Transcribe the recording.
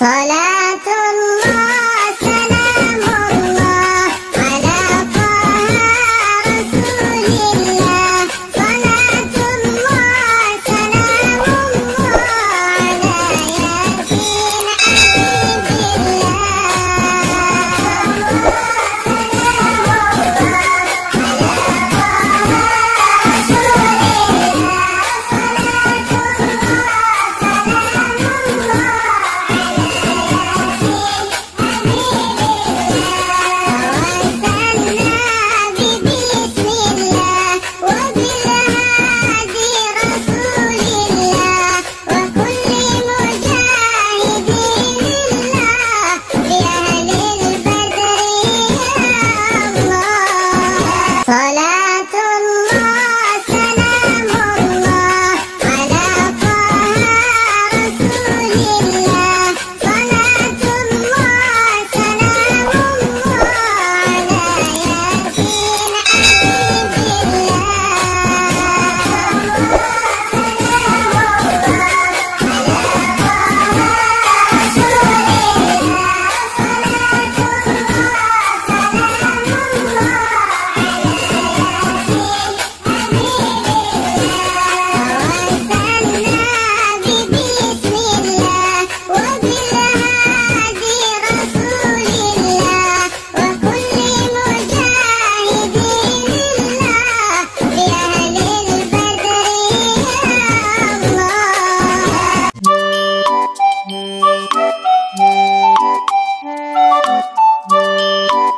Hola.